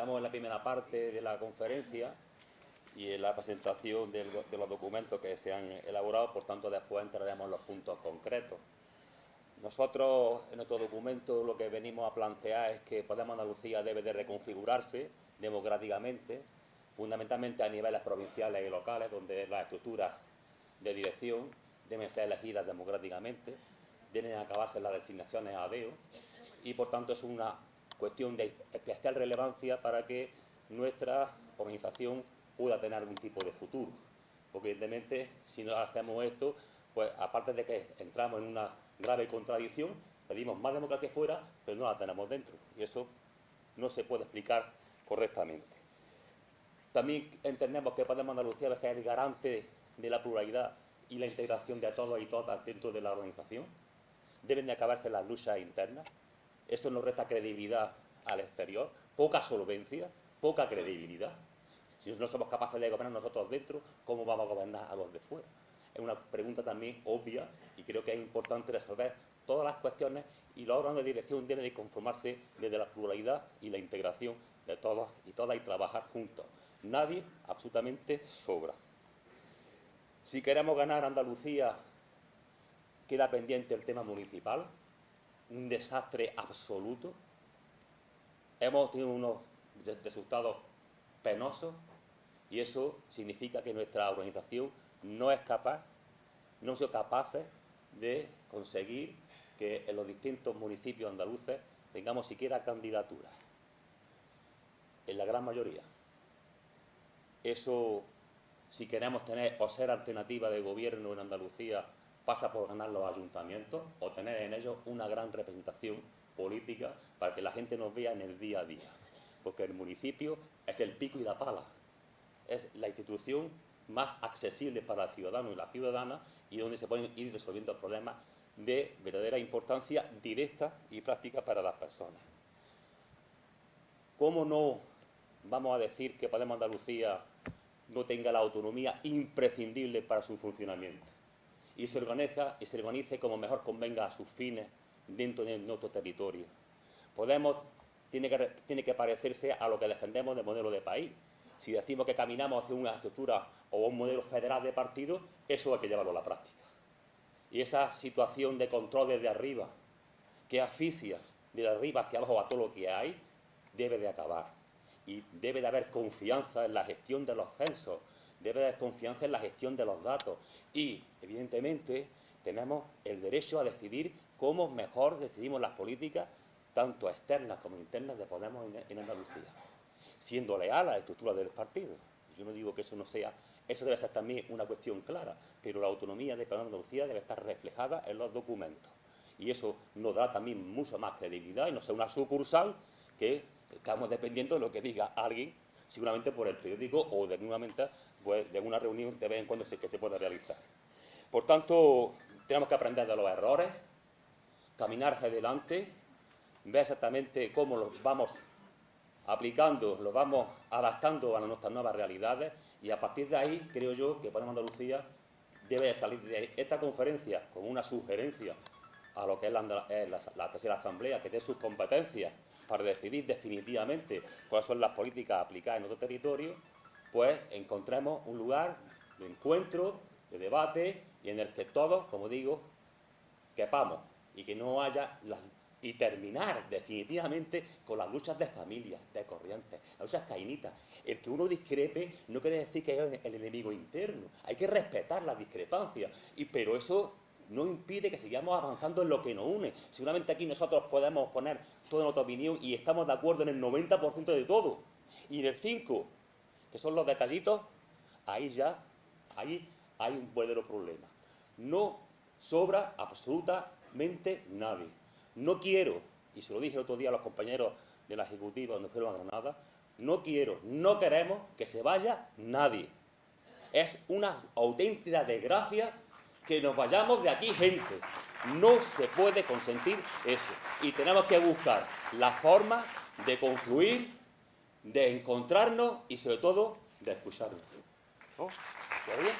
Estamos en la primera parte de la conferencia y en la presentación de los documentos que se han elaborado, por tanto después entraremos en los puntos concretos. Nosotros en nuestro documento lo que venimos a plantear es que Podemos Andalucía debe de reconfigurarse democráticamente, fundamentalmente a niveles provinciales y locales, donde las estructuras de dirección deben ser elegidas democráticamente, deben acabarse las designaciones a DEO y por tanto es una cuestión de especial relevancia para que nuestra organización pueda tener algún tipo de futuro. Porque evidentemente si no hacemos esto, pues aparte de que entramos en una grave contradicción, pedimos más democracia fuera, pero no la tenemos dentro. Y eso no se puede explicar correctamente. También entendemos que Podemos Andalucía debe ser el garante de la pluralidad y la integración de todos y todas dentro de la organización. Deben de acabarse las luchas internas. Eso nos resta credibilidad al exterior, poca solvencia, poca credibilidad. Si no somos capaces de gobernar nosotros dentro, ¿cómo vamos a gobernar a los de fuera? Es una pregunta también obvia y creo que es importante resolver todas las cuestiones y los órganos de dirección deben de conformarse desde la pluralidad y la integración de todos y todas y trabajar juntos. Nadie absolutamente sobra. Si queremos ganar Andalucía, queda pendiente el tema municipal, un desastre absoluto. Hemos tenido unos resultados penosos y eso significa que nuestra organización no es capaz, no hemos sido capaces de conseguir que en los distintos municipios andaluces tengamos siquiera candidaturas, en la gran mayoría. Eso si queremos tener o ser alternativa de gobierno en Andalucía, pasa por ganar los ayuntamientos o tener en ellos una gran representación política para que la gente nos vea en el día a día. Porque el municipio es el pico y la pala. Es la institución más accesible para el ciudadano y la ciudadana y donde se pueden ir resolviendo problemas de verdadera importancia directa y práctica para las personas. ¿Cómo no vamos a decir que Podemos Andalucía no tenga la autonomía imprescindible para su funcionamiento y se, organiza, y se organice como mejor convenga a sus fines dentro de nuestro territorio. Podemos tiene que, tiene que parecerse a lo que defendemos del modelo de país. Si decimos que caminamos hacia una estructura o un modelo federal de partido, eso hay que llevarlo a la práctica. Y esa situación de control desde arriba, que asfixia de arriba hacia abajo a todo lo que hay, debe de acabar y debe de haber confianza en la gestión de los censos, debe de haber confianza en la gestión de los datos y, evidentemente, tenemos el derecho a decidir cómo mejor decidimos las políticas, tanto externas como internas, de Podemos en, Andalucía, siendo leal a la estructura del partido. Yo no digo que eso no sea, eso debe ser también una cuestión clara, pero la autonomía de Podemos Andalucía debe estar reflejada en los documentos. Y eso nos da también mucha más credibilidad y no sea una sucursal que estamos dependiendo de lo que diga alguien, seguramente por el periódico o de alguna, pues, de una reunión de vez en cuando que se pueda realizar. Por tanto, tenemos que aprender de los errores, caminar hacia adelante, ver exactamente cómo los vamos aplicando, los vamos adaptando a nuestras nuevas realidades y a partir de ahí creo yo que Podemos Andalucía debe salir de esta conferencia con una sugerencia a lo que es la, tercera asamblea, que dé sus competencias para decidir definitivamente cuáles son las políticas aplicadas en nuestro territorio, pues encontremos un lugar de encuentro, de debate y en el que todos, como digo, quepamos y que no haya y terminar definitivamente con las luchas de familias, de corrientes, las luchas cainitas. El que uno discrepe no quiere decir que es el enemigo interno, hay que respetar las discrepancias, y, pero eso no impide que sigamos avanzando en lo que nos une. Seguramente aquí nosotros podemos poner toda nuestra opinión y estamos de acuerdo en el 90% de todo. Y en el 5, que son los detallitos, ahí ya ahí hay un verdadero problema. No sobra absolutamente nadie. No quiero, y se lo dije el otro día a los compañeros de la Ejecutiva cuando fueron a Granada, no quiero, no queremos que se vaya nadie. Es una auténtica desgracia que nos vayamos de aquí gente. No se puede consentir eso. Y tenemos que buscar la forma de confluir, de encontrarnos y sobre todo de escucharnos. ¿Todo bien?